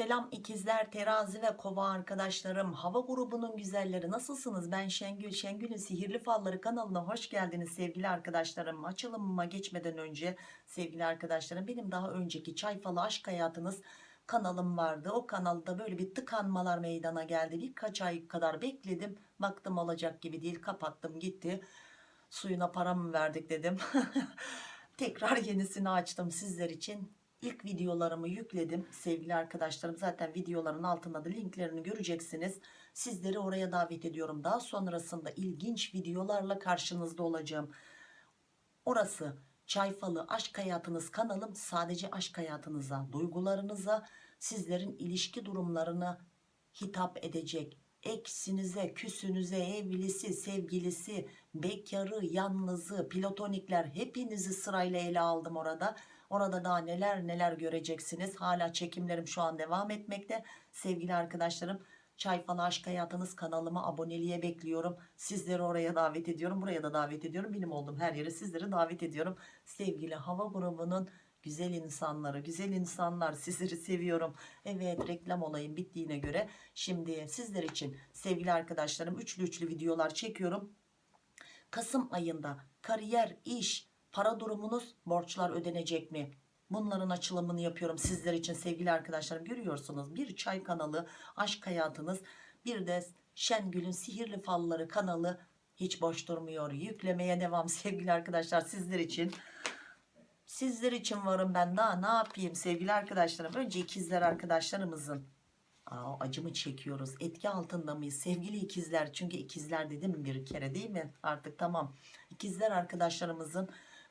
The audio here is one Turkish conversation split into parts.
Selam ikizler, terazi ve kova arkadaşlarım. Hava grubunun güzelleri nasılsınız? Ben Şengül. Şengül'ün Sihirli Falları kanalına hoş geldiniz sevgili arkadaşlarım. Açılımıma geçmeden önce sevgili arkadaşlarım benim daha önceki Çay Falı Aşk Hayatınız kanalım vardı. O kanalda böyle bir tıkanmalar meydana geldi. Birkaç ay kadar bekledim. Baktım olacak gibi değil. Kapattım gitti. Suyuna para mı verdik dedim. Tekrar yenisini açtım sizler için. İlk videolarımı yükledim sevgili arkadaşlarım. Zaten videoların altında da linklerini göreceksiniz. Sizleri oraya davet ediyorum. Daha sonrasında ilginç videolarla karşınızda olacağım. Orası Çayfalı Aşk Hayatınız kanalım sadece aşk hayatınıza, duygularınıza, sizlerin ilişki durumlarına hitap edecek. Eksinize, küsünüze, evlisi, sevgilisi, bekarı, yalnızı, platonikler hepinizi sırayla ele aldım orada. Orada daha neler neler göreceksiniz. Hala çekimlerim şu an devam etmekte. Sevgili arkadaşlarım Çay Falı Aşk Hayatınız kanalıma aboneliğe bekliyorum. Sizleri oraya davet ediyorum. Buraya da davet ediyorum. Benim olduğum her yere sizleri davet ediyorum. Sevgili hava grubunun güzel insanları, güzel insanlar sizleri seviyorum. Evet reklam olayım bittiğine göre şimdi sizler için sevgili arkadaşlarım üçlü üçlü videolar çekiyorum. Kasım ayında kariyer, iş, para durumunuz, borçlar ödenecek mi? Bunların açılımını yapıyorum sizler için sevgili arkadaşlarım. Görüyorsunuz bir çay kanalı, aşk hayatınız, bir de Şengül'ün Sihirli Falları kanalı hiç boş durmuyor. Yüklemeye devam sevgili arkadaşlar sizler için. Sizler için varım ben daha ne yapayım sevgili arkadaşlarım. Önce ikizler arkadaşlarımızın Aa, acımı çekiyoruz. Etki altında mıyız sevgili ikizler? Çünkü ikizler dedim bir kere değil mi? Artık tamam. İkizler arkadaşlarımızın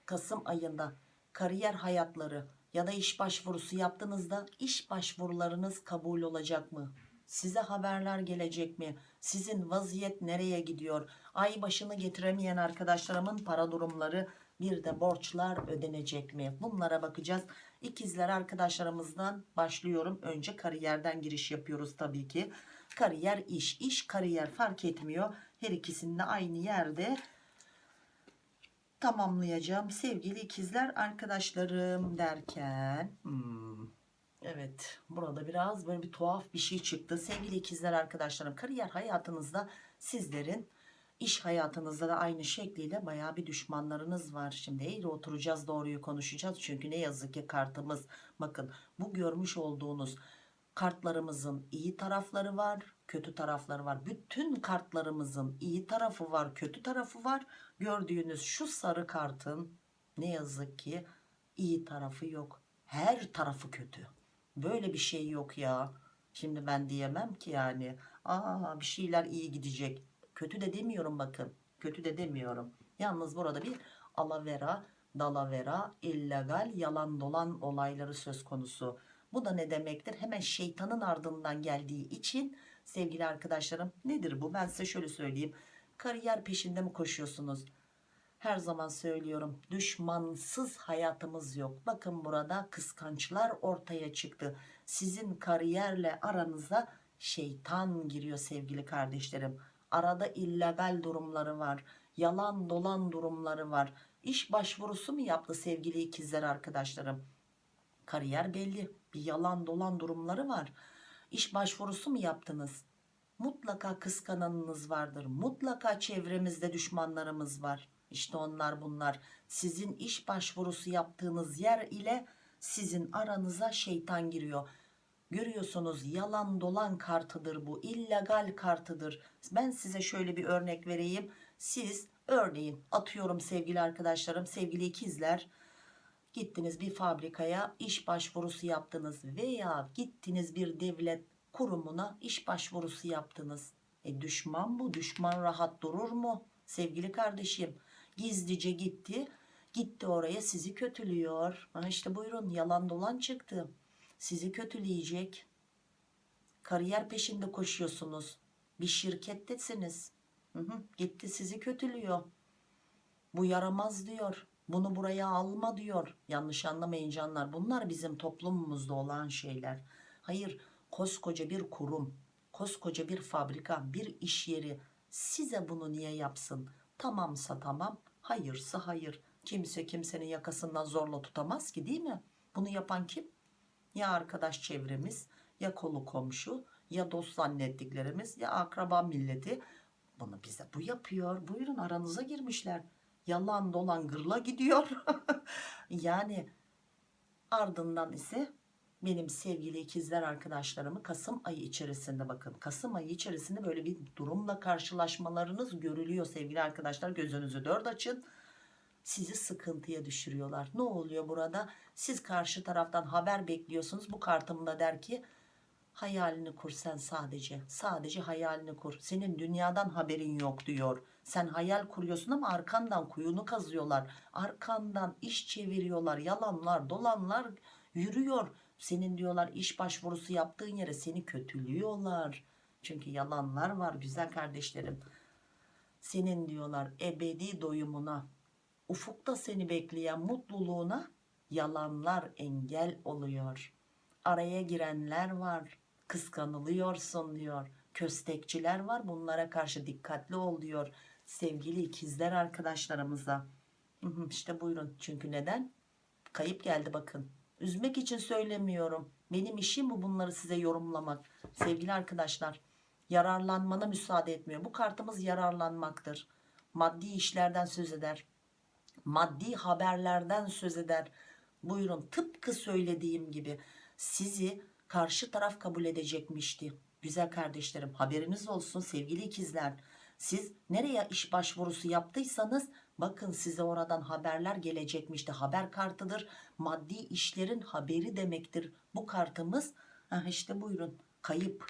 Kasım ayında kariyer hayatları ya da iş başvurusu yaptığınızda iş başvurularınız kabul olacak mı? Size haberler gelecek mi? Sizin vaziyet nereye gidiyor? Ay başını getiremeyen arkadaşlarımın para durumları bir de borçlar ödenecek mi? Bunlara bakacağız. İkizler arkadaşlarımızdan başlıyorum. Önce kariyerden giriş yapıyoruz tabii ki. Kariyer iş, iş kariyer fark etmiyor. Her ikisinde aynı yerde tamamlayacağım. Sevgili ikizler arkadaşlarım derken... Hmm, evet burada biraz böyle bir tuhaf bir şey çıktı. Sevgili ikizler arkadaşlarım kariyer hayatınızda sizlerin iş hayatınızda da aynı şekliyle baya bir düşmanlarınız var. Şimdi eğri oturacağız doğruyu konuşacağız. Çünkü ne yazık ki kartımız bakın bu görmüş olduğunuz kartlarımızın iyi tarafları var kötü tarafları var. Bütün kartlarımızın iyi tarafı var kötü tarafı var. Gördüğünüz şu sarı kartın ne yazık ki iyi tarafı yok. Her tarafı kötü. Böyle bir şey yok ya. Şimdi ben diyemem ki yani. Aa bir şeyler iyi gidecek. Kötü de demiyorum bakın. Kötü de demiyorum. Yalnız burada bir alavera, dalavera, illegal, yalan dolan olayları söz konusu. Bu da ne demektir? Hemen şeytanın ardından geldiği için sevgili arkadaşlarım nedir bu? Ben size şöyle söyleyeyim. Kariyer peşinde mi koşuyorsunuz? Her zaman söylüyorum düşmansız hayatımız yok. Bakın burada kıskançlar ortaya çıktı. Sizin kariyerle aranıza şeytan giriyor sevgili kardeşlerim. Arada illegal durumları var. Yalan dolan durumları var. İş başvurusu mu yaptı sevgili ikizler arkadaşlarım? Kariyer belli. Bir yalan dolan durumları var. İş başvurusu mu yaptınız? Mutlaka kıskananınız vardır. Mutlaka çevremizde düşmanlarımız var. İşte onlar bunlar. Sizin iş başvurusu yaptığınız yer ile sizin aranıza şeytan giriyor. Görüyorsunuz yalan dolan kartıdır bu. illegal kartıdır. Ben size şöyle bir örnek vereyim. Siz örneğin atıyorum sevgili arkadaşlarım, sevgili ikizler. Gittiniz bir fabrikaya iş başvurusu yaptınız veya gittiniz bir devlet kurumuna iş başvurusu yaptınız. E düşman bu. Düşman rahat durur mu? Sevgili kardeşim gizlice gitti. Gitti oraya sizi kötülüyor. Ha işte buyurun yalan dolan çıktı. Sizi kötüleyecek. Kariyer peşinde koşuyorsunuz. Bir şirkettesiniz. Hı hı, gitti sizi kötülüyor. Bu yaramaz diyor. Bunu buraya alma diyor. Yanlış anlamayın canlar. Bunlar bizim toplumumuzda olan şeyler. Hayır koskoca bir kurum, koskoca bir fabrika, bir iş yeri size bunu niye yapsın? Tamamsa tamam, hayırsa hayır. Kimse kimsenin yakasından zorla tutamaz ki değil mi? Bunu yapan kim? Ya arkadaş çevremiz ya kolu komşu ya dost zannettiklerimiz ya akraba milleti bunu bize bu yapıyor buyurun aranıza girmişler yalan dolan gırla gidiyor. Yani ardından ise benim sevgili ikizler arkadaşlarımı Kasım ayı içerisinde bakın Kasım ayı içerisinde böyle bir durumla karşılaşmalarınız görülüyor sevgili arkadaşlar. Gözünüzü dört açın. Sizi sıkıntıya düşürüyorlar. Ne oluyor burada? Siz karşı taraftan haber bekliyorsunuz. Bu kartımda der ki hayalini kur sen sadece. Sadece hayalini kur. Senin dünyadan haberin yok. diyor sen hayal kuruyorsun ama arkandan kuyunu kazıyorlar. Arkandan iş çeviriyorlar. Yalanlar dolanlar yürüyor. Senin diyorlar iş başvurusu yaptığın yere seni kötülüyorlar. Çünkü yalanlar var güzel kardeşlerim. Senin diyorlar ebedi doyumuna ufukta seni bekleyen mutluluğuna yalanlar engel oluyor. Araya girenler var kıskanılıyorsun diyor. Köstekçiler var bunlara karşı dikkatli ol diyor sevgili ikizler arkadaşlarımıza. İşte buyurun. Çünkü neden? Kayıp geldi bakın. Üzmek için söylemiyorum. Benim işim bu bunları size yorumlamak. Sevgili arkadaşlar yararlanmana müsaade etmiyor. Bu kartımız yararlanmaktır. Maddi işlerden söz eder. Maddi haberlerden söz eder. Buyurun tıpkı söylediğim gibi sizi karşı taraf kabul edecekmişti. Güzel kardeşlerim haberiniz olsun sevgili ikizler siz nereye iş başvurusu yaptıysanız bakın size oradan haberler gelecekmişti. Haber kartıdır. Maddi işlerin haberi demektir. Bu kartımız ha işte buyurun kayıp.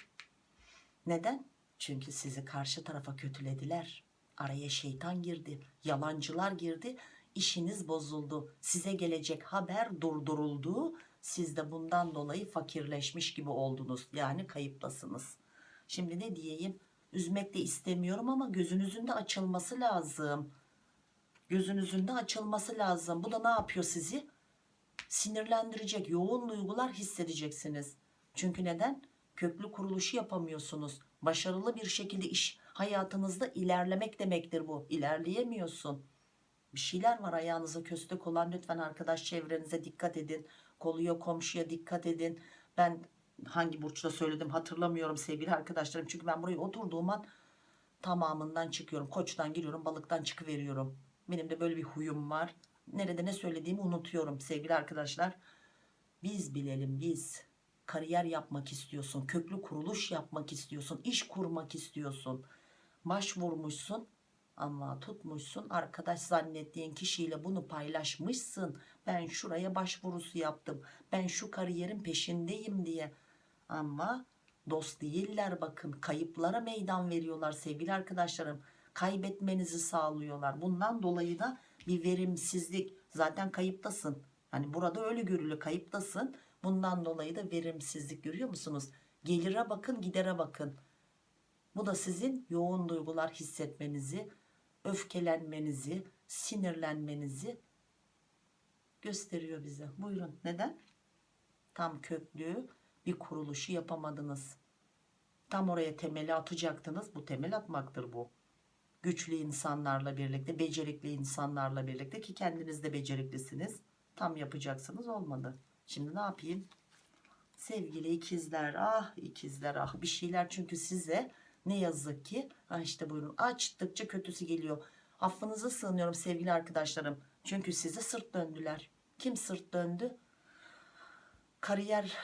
Neden? Çünkü sizi karşı tarafa kötülediler. Araya şeytan girdi yalancılar girdi işiniz bozuldu. Size gelecek haber durduruldu. Siz de bundan dolayı fakirleşmiş gibi oldunuz. Yani kayıptasınız. Şimdi ne diyeyim üzmek de istemiyorum ama gözünüzün de açılması lazım. Gözünüzün de açılması lazım. Bu da ne yapıyor sizi? Sinirlendirecek yoğun duygular hissedeceksiniz. Çünkü neden? Köklü kuruluşu yapamıyorsunuz. Başarılı bir şekilde iş hayatınızda ilerlemek demektir bu. İlerleyemiyorsun. Bir şeyler var. Ayağınıza köstek olan lütfen arkadaş çevrenize dikkat edin. Koluya komşuya dikkat edin. Ben hangi burçta söyledim hatırlamıyorum sevgili arkadaşlarım. Çünkü ben buraya oturduğum an tamamından çıkıyorum. Koçtan giriyorum balıktan çıkıveriyorum. Benim de böyle bir huyum var. Nerede ne söylediğimi unutuyorum sevgili arkadaşlar. Biz bilelim biz. Kariyer yapmak istiyorsun köklü kuruluş yapmak istiyorsun iş kurmak istiyorsun. Başvurmuşsun ama tutmuşsun. Arkadaş zannettiğin kişiyle bunu paylaşmışsın. Ben şuraya başvurusu yaptım. Ben şu kariyerin peşindeyim diye ama dost değiller bakın. Kayıplara meydan veriyorlar sevgili arkadaşlarım. Kaybetmenizi sağlıyorlar. Bundan dolayı da bir verimsizlik. Zaten kayıptasın. Hani burada öyle görülüyor kayıptasın. Bundan dolayı da verimsizlik görüyor musunuz? Gelire bakın gidere bakın. Bu da sizin yoğun duygular hissetmenizi öfkelenmenizi sinirlenmenizi gösteriyor bize. Buyurun. Neden? Tam köklü bir kuruluşu yapamadınız. Tam oraya temeli atacaktınız. Bu temel atmaktır bu. Güçlü insanlarla birlikte becerikli insanlarla birlikte ki kendiniz de beceriklisiniz tam yapacaksınız olmadı. Şimdi ne yapayım? Sevgili ikizler ah ikizler ah bir şeyler. Çünkü size ne yazık ki ha işte buyurun açtıkça kötüsü geliyor. Affınıza sığınıyorum sevgili arkadaşlarım. Çünkü size sırt döndüler. Kim sırt döndü? Kariyer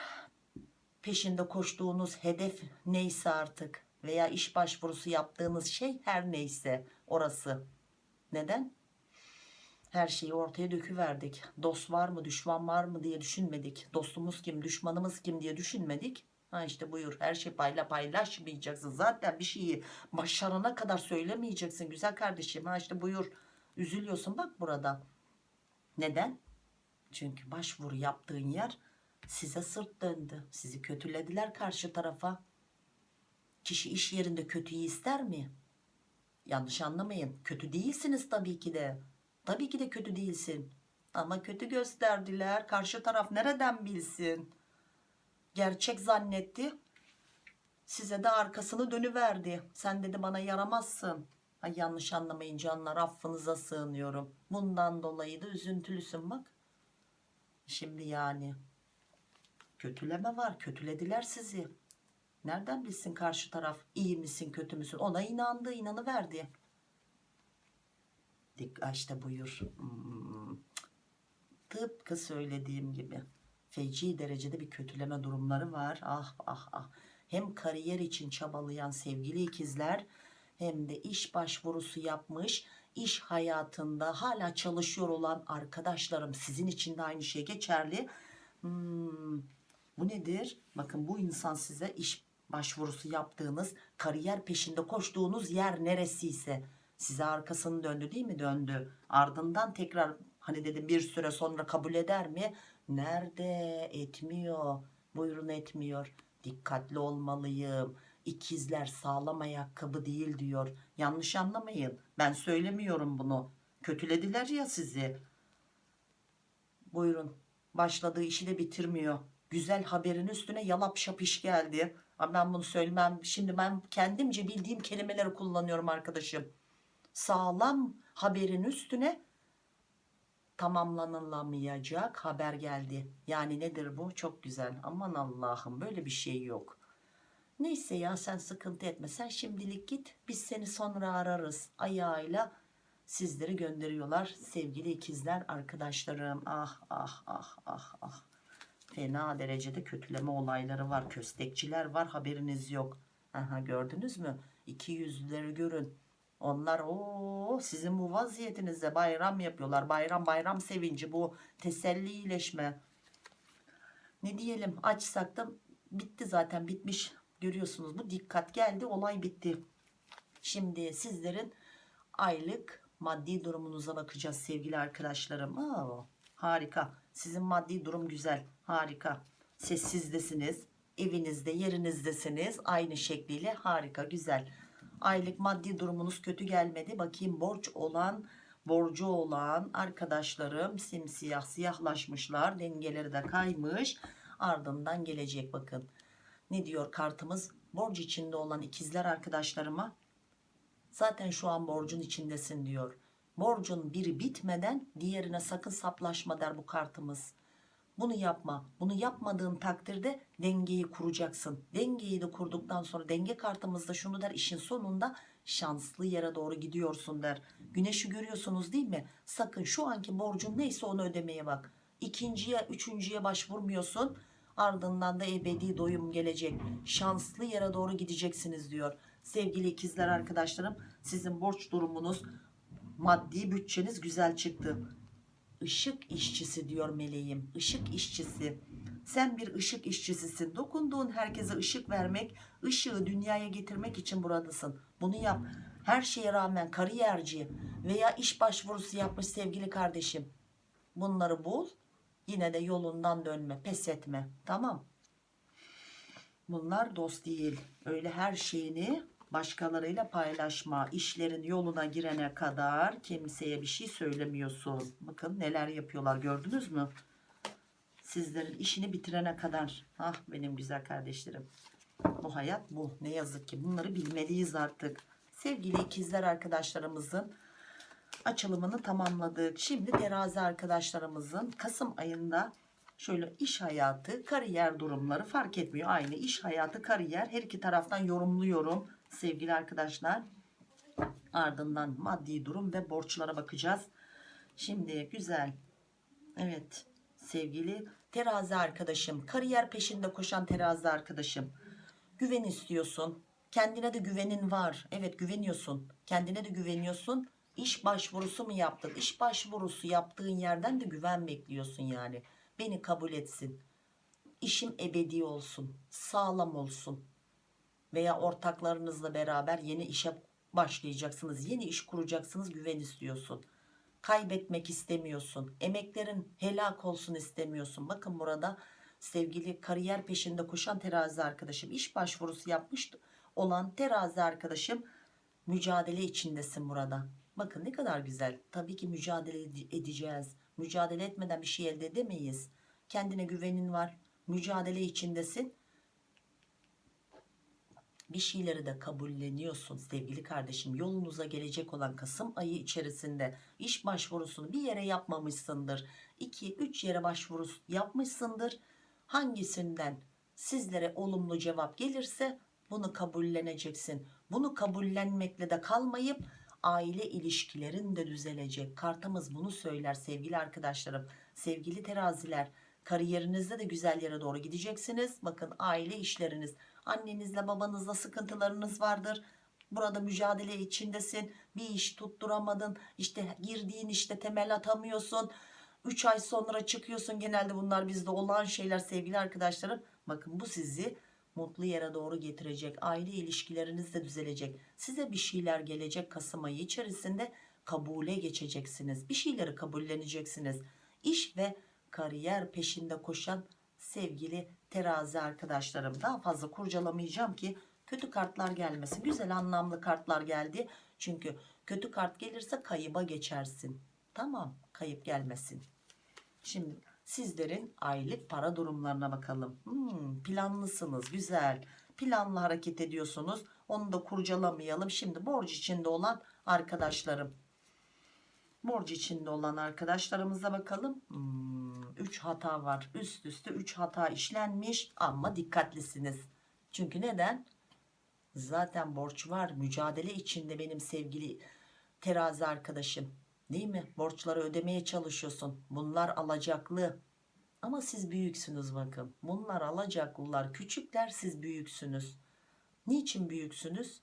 peşinde koştuğunuz hedef neyse artık veya iş başvurusu yaptığınız şey her neyse orası. Neden? Her şeyi ortaya döküverdik. Dost var mı düşman var mı diye düşünmedik. Dostumuz kim düşmanımız kim diye düşünmedik. Ha işte buyur her şey payla paylaşmayacaksın. Zaten bir şeyi başarana kadar söylemeyeceksin güzel kardeşim. Ha işte buyur üzülüyorsun bak burada. Neden? Çünkü başvuru yaptığın yer size sırt döndü. Sizi kötülediler karşı tarafa. Kişi iş yerinde kötüyü ister mi? Yanlış anlamayın. Kötü değilsiniz tabii ki de. Tabii ki de kötü değilsin. Ama kötü gösterdiler. Karşı taraf nereden bilsin? Gerçek zannetti. Size de arkasını dönüverdi. Sen dedi bana yaramazsın. Ay yanlış anlamayın canlar. Affınıza sığınıyorum. Bundan dolayı da üzüntülüsün bak. Şimdi yani Kötüleme var. Kötülediler sizi. Nereden bilsin karşı taraf iyi misin kötü müsün? Ona inandı inanıverdi. Dik işte buyur. Hmm. Tıpkı söylediğim gibi. Feci derecede bir kötüleme durumları var. Ah ah ah. Hem kariyer için çabalayan sevgili ikizler hem de iş başvurusu yapmış iş hayatında hala çalışıyor olan arkadaşlarım sizin için de aynı şey geçerli. Hmm, bu nedir? Bakın bu insan size iş başvurusu yaptığınız, kariyer peşinde koştuğunuz yer neresiyse size arkasını döndü değil mi? Döndü. Ardından tekrar hani dedim bir süre sonra kabul eder mi? Nerede? Etmiyor. Buyurun etmiyor. Dikkatli olmalıyım. İkizler sağlam ayakkabı değil diyor. Yanlış anlamayın. Ben söylemiyorum bunu. Kötülediler ya sizi. Buyurun. Başladığı işi de bitirmiyor. Güzel haberin üstüne yalap şapış geldi. Ben bunu söylemem. Şimdi ben kendimce bildiğim kelimeleri kullanıyorum arkadaşım. Sağlam haberin üstüne tamamlanılamayacak haber geldi. Yani nedir bu? Çok güzel. Aman Allah'ım böyle bir şey yok. Neyse ya sen sıkıntı etme. Sen şimdilik git. Biz seni sonra ararız. Ayağıyla sizleri gönderiyorlar. Sevgili ikizler arkadaşlarım. Ah ah ah ah ah. Fena derecede kötüleme olayları var. Köstekçiler var. Haberiniz yok. Aha gördünüz mü? İki yüzlüleri görün. Onlar o sizin bu vaziyetinizde bayram yapıyorlar. Bayram bayram sevinci bu teselli iyileşme. Ne diyelim açsak da bitti zaten bitmiş. Görüyorsunuz bu dikkat geldi olay bitti. Şimdi sizlerin aylık maddi durumunuza bakacağız sevgili arkadaşlarım. Aa, harika. Sizin maddi durum güzel. Harika. Sessizdesiniz. Evinizde yerinizdesiniz. Aynı şekliyle harika güzel. Aylık maddi durumunuz kötü gelmedi. Bakayım borç olan borcu olan arkadaşlarım simsiyah siyahlaşmışlar. Dengeleri de kaymış. Ardından gelecek bakın. Ne diyor kartımız? Borç içinde olan ikizler arkadaşlarıma zaten şu an borcun içindesin diyor. Borcun biri bitmeden diğerine sakın saplaşma der bu kartımız. Bunu yapma. Bunu yapmadığın takdirde dengeyi kuracaksın. Dengeyi de kurduktan sonra denge kartımızda şunu der işin sonunda şanslı yere doğru gidiyorsun der. Güneşi görüyorsunuz değil mi? Sakın şu anki borcun neyse onu ödemeye bak. İkinciye, üçüncüye başvurmuyorsun. Ardından da ebedi doyum gelecek. Şanslı yere doğru gideceksiniz diyor. Sevgili ikizler arkadaşlarım sizin borç durumunuz, maddi bütçeniz güzel çıktı. Işık işçisi diyor meleğim. Işık işçisi. Sen bir ışık işçisisin. Dokunduğun herkese ışık vermek, ışığı dünyaya getirmek için buradasın. Bunu yap. Her şeye rağmen kariyerci veya iş başvurusu yapmış sevgili kardeşim. Bunları bul. Yine de yolundan dönme, pes etme. Tamam. Bunlar dost değil. Öyle her şeyini başkalarıyla paylaşma. İşlerin yoluna girene kadar kimseye bir şey söylemiyorsun. Bakın neler yapıyorlar gördünüz mü? Sizlerin işini bitirene kadar. Ah benim güzel kardeşlerim. Bu hayat bu. Ne yazık ki bunları bilmeliyiz artık. Sevgili ikizler arkadaşlarımızın açılımını tamamladık. Şimdi terazi arkadaşlarımızın Kasım ayında şöyle iş hayatı, kariyer durumları fark etmiyor. Aynı iş hayatı, kariyer her iki taraftan yorumluyorum sevgili arkadaşlar. Ardından maddi durum ve borçlara bakacağız. Şimdi güzel. Evet sevgili terazi arkadaşım, kariyer peşinde koşan terazi arkadaşım. Güven istiyorsun. Kendine de güvenin var. Evet güveniyorsun. Kendine de güveniyorsun. İş başvurusu mu yaptın? İş başvurusu yaptığın yerden de güven bekliyorsun yani. Beni kabul etsin. İşim ebedi olsun. Sağlam olsun. Veya ortaklarınızla beraber yeni işe başlayacaksınız. Yeni iş kuracaksınız. Güven istiyorsun. Kaybetmek istemiyorsun. Emeklerin helak olsun istemiyorsun. Bakın burada sevgili kariyer peşinde koşan terazi arkadaşım iş başvurusu yapmış olan terazi arkadaşım mücadele içindesin burada. Bakın ne kadar güzel. Tabii ki mücadele edeceğiz. Mücadele etmeden bir şey elde edemeyiz. Kendine güvenin var. Mücadele içindesin. Bir şeyleri de kabulleniyorsun sevgili kardeşim. Yolunuza gelecek olan Kasım ayı içerisinde iş başvurusunu bir yere yapmamışsındır. 2-3 yere başvuru yapmışsındır. hangisinden sizlere olumlu cevap gelirse bunu kabulleneceksin. Bunu kabullenmekle de kalmayıp aile ilişkilerin de düzelecek. Kartımız bunu söyler sevgili arkadaşlarım. Sevgili teraziler kariyerinizde de güzel yere doğru gideceksiniz. Bakın aile işleriniz annenizle babanızla sıkıntılarınız vardır. Burada mücadele içindesin. Bir iş tutturamadın. İşte girdiğin işte temel atamıyorsun. 3 ay sonra çıkıyorsun. Genelde bunlar bizde olan şeyler sevgili arkadaşlarım. Bakın bu sizi mutlu yere doğru getirecek. Aile ilişkileriniz de düzelecek. Size bir şeyler gelecek Kasım ayı içerisinde kabule geçeceksiniz. Bir şeyleri kabulleneceksiniz. İş ve kariyer peşinde koşan sevgili terazi arkadaşlarım. Daha fazla kurcalamayacağım ki kötü kartlar gelmesin. Güzel anlamlı kartlar geldi. Çünkü kötü kart gelirse kayıba geçersin. Tamam kayıp gelmesin. Şimdi sizlerin aylık para durumlarına bakalım. Hmm, planlısınız güzel. Planlı hareket ediyorsunuz. Onu da kurcalamayalım. Şimdi borç içinde olan arkadaşlarım. Borç içinde olan arkadaşlarımıza bakalım. 3 hata var. Üst üste 3 hata işlenmiş ama dikkatlisiniz. Çünkü neden? Zaten borç var. Mücadele içinde benim sevgili terazi arkadaşım. Değil mi? Borçları ödemeye çalışıyorsun. Bunlar alacaklı. Ama siz büyüksünüz bakın. Bunlar alacaklılar. Küçükler siz büyüksünüz. Niçin büyüksünüz?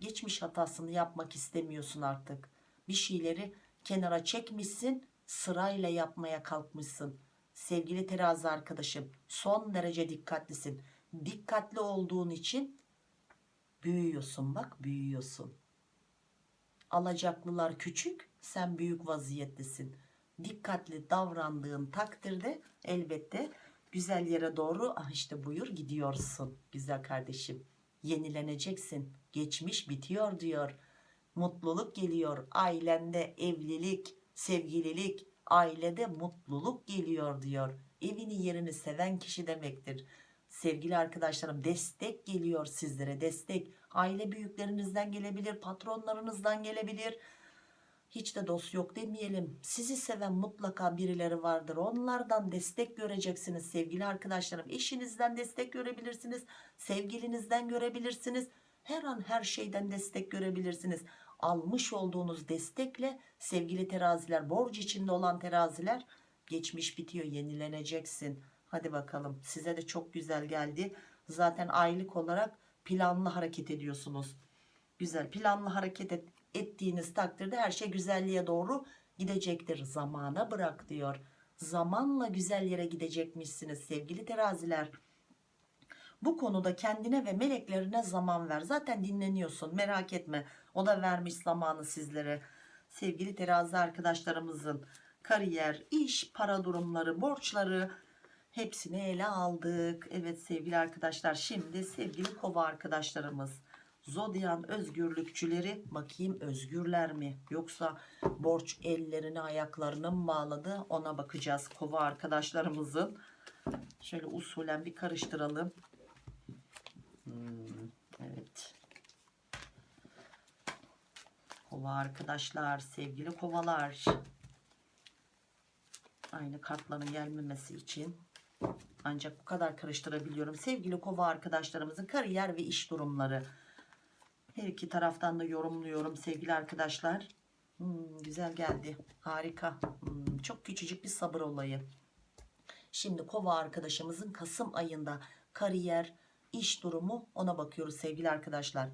Geçmiş hatasını yapmak istemiyorsun artık. Bir şeyleri kenara çekmişsin. Sırayla yapmaya kalkmışsın. Sevgili terazi arkadaşım son derece dikkatlisin. Dikkatli olduğun için büyüyorsun bak büyüyorsun. Alacaklılar küçük sen büyük vaziyettesin. Dikkatli davrandığın takdirde elbette güzel yere doğru ah işte buyur gidiyorsun güzel kardeşim. Yenileneceksin. Geçmiş bitiyor diyor. Mutluluk geliyor. Ailende evlilik, sevgililik, ailede mutluluk geliyor diyor. Evini yerini seven kişi demektir. Sevgili arkadaşlarım destek geliyor sizlere destek. Aile büyüklerinizden gelebilir, patronlarınızdan gelebilir. Hiç de dost yok demeyelim. Sizi seven mutlaka birileri vardır. Onlardan destek göreceksiniz sevgili arkadaşlarım. Eşinizden destek görebilirsiniz. Sevgilinizden görebilirsiniz. Her an her şeyden destek görebilirsiniz. Almış olduğunuz destekle sevgili teraziler, borç içinde olan teraziler geçmiş bitiyor, yenileneceksin. Hadi bakalım size de çok güzel geldi. Zaten aylık olarak planlı hareket ediyorsunuz. Güzel planlı hareket et, ettiğiniz takdirde her şey güzelliğe doğru gidecektir. Zamana bırak diyor. Zamanla güzel yere gidecekmişsiniz sevgili teraziler. Bu konuda kendine ve meleklerine zaman ver. Zaten dinleniyorsun merak etme. O da vermiş zamanı sizlere. Sevgili terazi arkadaşlarımızın kariyer, iş, para durumları, borçları hepsini ele aldık. Evet sevgili arkadaşlar şimdi sevgili kova arkadaşlarımız. Zodyan özgürlükçüleri bakayım özgürler mi? Yoksa borç ellerini ayaklarını mı bağladı? Ona bakacağız kova arkadaşlarımızın. Şöyle usulen bir karıştıralım. Hmm, evet. Kova arkadaşlar, sevgili kovalar. Aynı kartların gelmemesi için ancak bu kadar karıştırabiliyorum. Sevgili kova arkadaşlarımızın kariyer ve iş durumları. Her iki taraftan da yorumluyorum sevgili arkadaşlar. Hmm, güzel geldi. Harika. Hmm, çok küçücük bir sabır olayı. Şimdi kova arkadaşımızın Kasım ayında kariyer, iş durumu ona bakıyoruz sevgili arkadaşlar.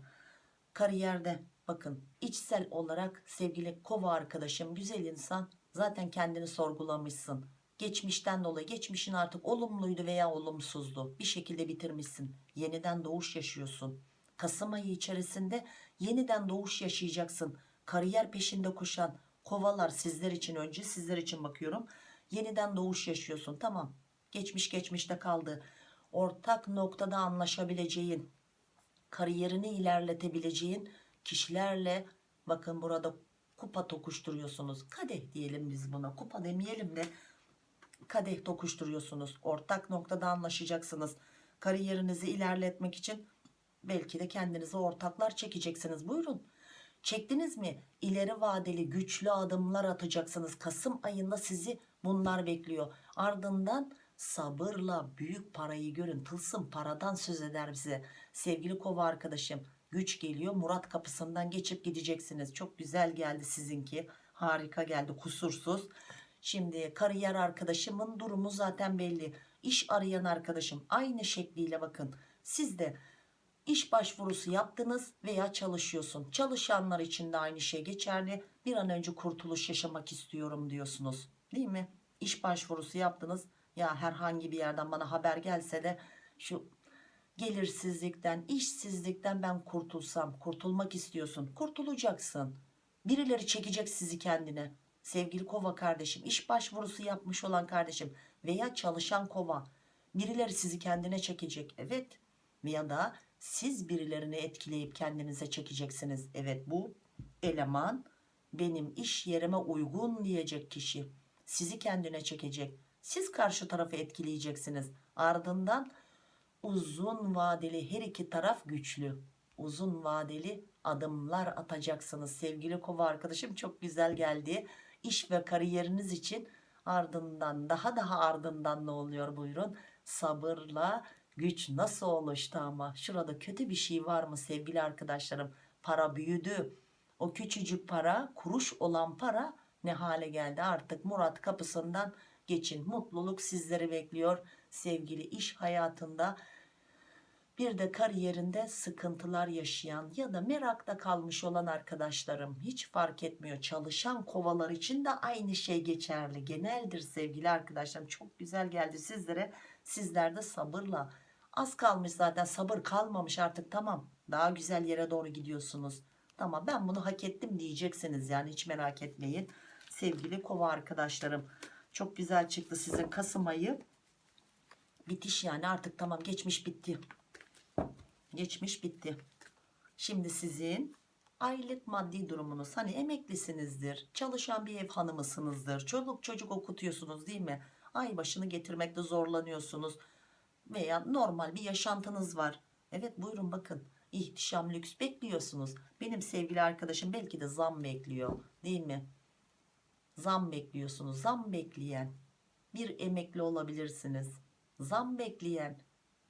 Kariyerde bakın içsel olarak sevgili kova arkadaşım güzel insan zaten kendini sorgulamışsın. Geçmişten dolayı geçmişin artık olumluydu veya olumsuzdu. Bir şekilde bitirmişsin. Yeniden doğuş yaşıyorsun. Kasım ayı içerisinde yeniden doğuş yaşayacaksın. Kariyer peşinde koşan kovalar sizler için önce sizler için bakıyorum. Yeniden doğuş yaşıyorsun. Tamam. Geçmiş geçmişte kaldı. Ortak noktada anlaşabileceğin, kariyerini ilerletebileceğin kişilerle bakın burada kupa tokuşturuyorsunuz. Kadeh diyelim biz buna. Kupa demeyelim de kadeh tokuşturuyorsunuz. Ortak noktada anlaşacaksınız. Kariyerinizi ilerletmek için belki de kendinize ortaklar çekeceksiniz. Buyurun. Çektiniz mi? İleri vadeli güçlü adımlar atacaksınız. Kasım ayında sizi bunlar bekliyor. Ardından sabırla büyük parayı görün tılsım paradan söz eder bize sevgili kova arkadaşım güç geliyor. Murat kapısından geçip gideceksiniz. Çok güzel geldi sizinki. Harika geldi kusursuz. Şimdi kariyer arkadaşımın durumu zaten belli. İş arayan arkadaşım aynı şekliyle bakın. Siz de iş başvurusu yaptınız veya çalışıyorsun. Çalışanlar için de aynı şey geçerli. Bir an önce kurtuluş yaşamak istiyorum diyorsunuz. Değil mi? İş başvurusu yaptınız. Ya herhangi bir yerden bana haber gelse de şu gelirsizlikten işsizlikten ben kurtulsam kurtulmak istiyorsun. Kurtulacaksın. Birileri çekecek sizi kendine. Sevgili kova kardeşim iş başvurusu yapmış olan kardeşim veya çalışan kova birileri sizi kendine çekecek. Evet. Veya da siz birilerini etkileyip kendinize çekeceksiniz. Evet bu eleman benim iş yerime uygun diyecek kişi. Sizi kendine çekecek. Siz karşı tarafı etkileyeceksiniz. Ardından uzun vadeli her iki taraf güçlü. Uzun vadeli adımlar atacaksınız sevgili kova arkadaşım. Çok güzel geldi iş ve kariyeriniz için. Ardından daha daha ardından ne oluyor? Buyurun. Sabırla güç nasıl oluştu ama? Şurada kötü bir şey var mı sevgili arkadaşlarım? Para büyüdü. O küçücük para kuruş olan para ne hale geldi? Artık Murat kapısından geçin. Mutluluk sizleri bekliyor sevgili iş hayatında bir de kariyerinde sıkıntılar yaşayan ya da merakta kalmış olan arkadaşlarım hiç fark etmiyor. Çalışan kovalar için de aynı şey geçerli. Geneldir sevgili arkadaşlarım. Çok güzel geldi sizlere. Sizler de sabırla. Az kalmış zaten sabır kalmamış artık. Tamam daha güzel yere doğru gidiyorsunuz. Tamam ben bunu hak ettim diyeceksiniz yani hiç merak etmeyin. Sevgili kova arkadaşlarım çok güzel çıktı sizin Kasım ayı bitiş yani. Artık tamam geçmiş bitti. Geçmiş bitti. Şimdi sizin aylık maddi durumunuz. Hani emeklisinizdir çalışan bir ev hanımısınızdır çoluk çocuk okutuyorsunuz değil mi? Ay başını getirmekte zorlanıyorsunuz veya normal bir yaşantınız var. Evet buyurun bakın. İhtişam lüks bekliyorsunuz. Benim sevgili arkadaşım belki de zam bekliyor değil mi? Zam bekliyorsunuz. Zam bekleyen bir emekli olabilirsiniz zam bekleyen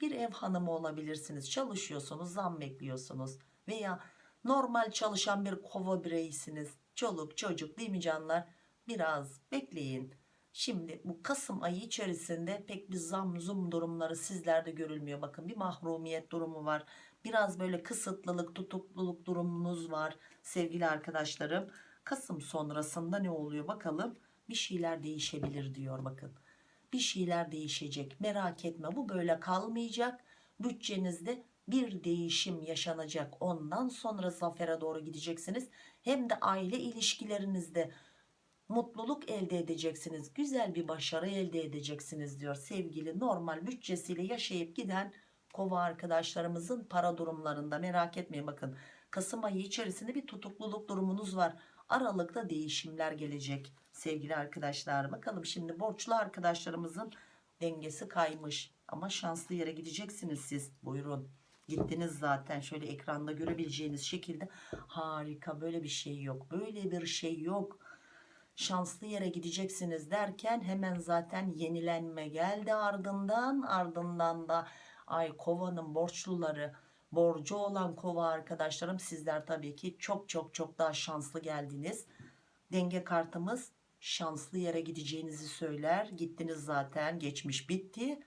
bir ev hanımı olabilirsiniz. Çalışıyorsunuz zam bekliyorsunuz. Veya normal çalışan bir kova bireysiniz. Çoluk çocuk değil mi canlar? Biraz bekleyin. Şimdi bu Kasım ayı içerisinde pek bir zam zum durumları sizlerde görülmüyor. Bakın bir mahrumiyet durumu var. Biraz böyle kısıtlılık tutukluluk durumunuz var sevgili arkadaşlarım. Kasım sonrasında ne oluyor bakalım? Bir şeyler değişebilir diyor bakın bir şeyler değişecek. Merak etme bu böyle kalmayacak. Bütçenizde bir değişim yaşanacak. Ondan sonra zafere doğru gideceksiniz. Hem de aile ilişkilerinizde mutluluk elde edeceksiniz. Güzel bir başarı elde edeceksiniz diyor sevgili normal bütçesiyle yaşayıp giden kova arkadaşlarımızın para durumlarında. Merak etmeyin bakın Kasım ayı içerisinde bir tutukluluk durumunuz var. Aralıkta değişimler gelecek sevgili arkadaşlar bakalım şimdi borçlu arkadaşlarımızın dengesi kaymış. Ama şanslı yere gideceksiniz siz. Buyurun. Gittiniz zaten. Şöyle ekranda görebileceğiniz şekilde. Harika. Böyle bir şey yok. Böyle bir şey yok. Şanslı yere gideceksiniz derken hemen zaten yenilenme geldi ardından. Ardından da ay kovanın borçluları borcu olan kova arkadaşlarım sizler tabii ki çok çok çok daha şanslı geldiniz. Denge kartımız şanslı yere gideceğinizi söyler. Gittiniz zaten geçmiş bitti.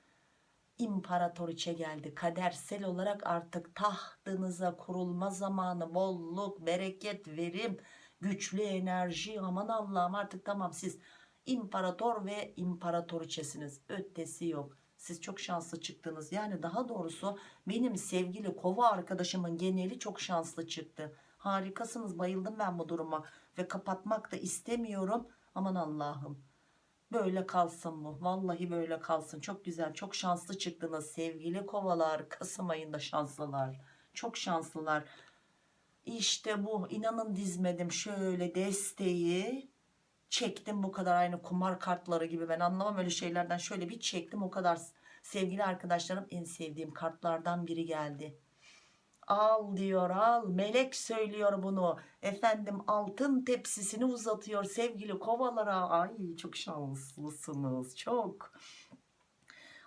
İmparatoriçe geldi. Kadersel olarak artık tahtınıza kurulma zamanı. Bolluk bereket verim güçlü enerji. Aman Allah'ım artık tamam siz imparator ve imparatoriçesiniz ötesi yok. Siz çok şanslı çıktınız. Yani daha doğrusu benim sevgili kova arkadaşımın geneli çok şanslı çıktı. Harikasınız. Bayıldım ben bu duruma ve kapatmak da istemiyorum aman Allah'ım. Böyle kalsın bu. Vallahi böyle kalsın. Çok güzel çok şanslı çıktınız sevgili kovalar. Kasım ayında şanslılar. Çok şanslılar. İşte bu inanın dizmedim. Şöyle desteği çektim bu kadar. Aynı kumar kartları gibi. Ben anlamam öyle şeylerden. Şöyle bir çektim o kadar sevgili arkadaşlarım en sevdiğim kartlardan biri geldi al diyor al. Melek söylüyor bunu. Efendim altın tepsisini uzatıyor sevgili kovalara. Ay çok şanslısınız çok.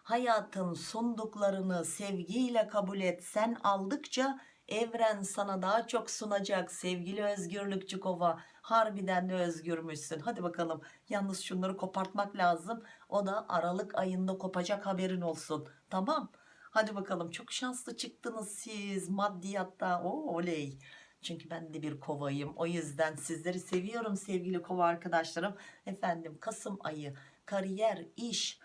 Hayatın sunduklarını sevgiyle kabul et. Sen aldıkça evren sana daha çok sunacak sevgili özgürlükçü kova. Harbiden de özgürmüşsün. Hadi bakalım yalnız şunları kopartmak lazım. O da Aralık ayında kopacak haberin olsun. Tamam hadi bakalım çok şanslı çıktınız siz maddiyatta Oo, oley. Çünkü ben de bir kovayım. O yüzden sizleri seviyorum sevgili kova arkadaşlarım. Efendim Kasım ayı kariyer iş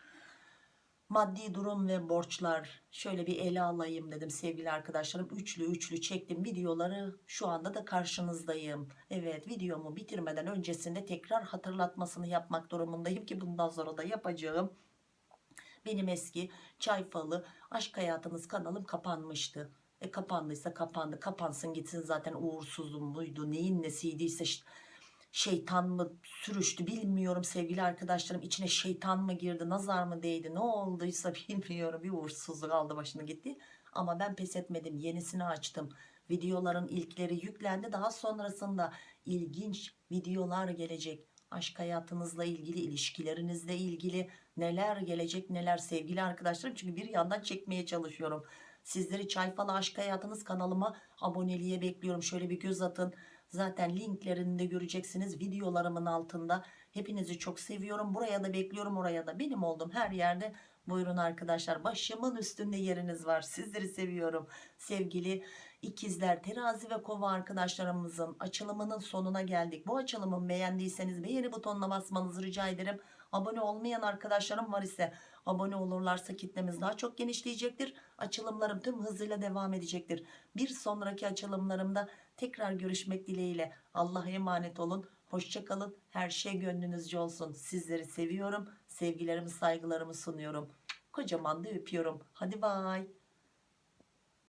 maddi durum ve borçlar. Şöyle bir ele alayım dedim sevgili arkadaşlarım. Üçlü üçlü çektim videoları. Şu anda da karşınızdayım. Evet videomu bitirmeden öncesinde tekrar hatırlatmasını yapmak durumundayım ki bundan sonra da yapacağım benim eski çay falı aşk hayatınız kanalım kapanmıştı. E kapandıysa kapandı. Kapansın gitsin zaten uğursuzum buydu neyin nesiydiyse şeytan mı sürüştü bilmiyorum. Sevgili arkadaşlarım içine şeytan mı girdi nazar mı değdi ne olduysa bilmiyorum. Bir uğursuzluk aldı başını gitti. Ama ben pes etmedim yenisini açtım. Videoların ilkleri yüklendi. Daha sonrasında ilginç videolar gelecek. Aşk hayatınızla ilgili ilişkilerinizle ilgili neler gelecek neler sevgili arkadaşlarım çünkü bir yandan çekmeye çalışıyorum sizleri çayfalı aşk hayatınız kanalıma aboneliğe bekliyorum şöyle bir göz atın Zaten linklerini de göreceksiniz videolarımın altında. Hepinizi çok seviyorum. Buraya da bekliyorum oraya da. Benim olduğum her yerde buyurun arkadaşlar. Başımın üstünde yeriniz var. Sizleri seviyorum. Sevgili ikizler, terazi ve kova arkadaşlarımızın açılımının sonuna geldik. Bu açılımı beğendiyseniz beğeni butonuna basmanızı rica ederim. Abone olmayan arkadaşlarım var ise abone olurlarsa kitlemiz daha çok genişleyecektir. Açılımlarım tüm hızıyla devam edecektir. Bir sonraki açılımlarımda tekrar görüşmek dileğiyle. Allah'a emanet olun. Hoşçakalın. Her şey gönlünüzce olsun. Sizleri seviyorum. Sevgilerimi saygılarımı sunuyorum. Kocaman da öpüyorum. Hadi bay.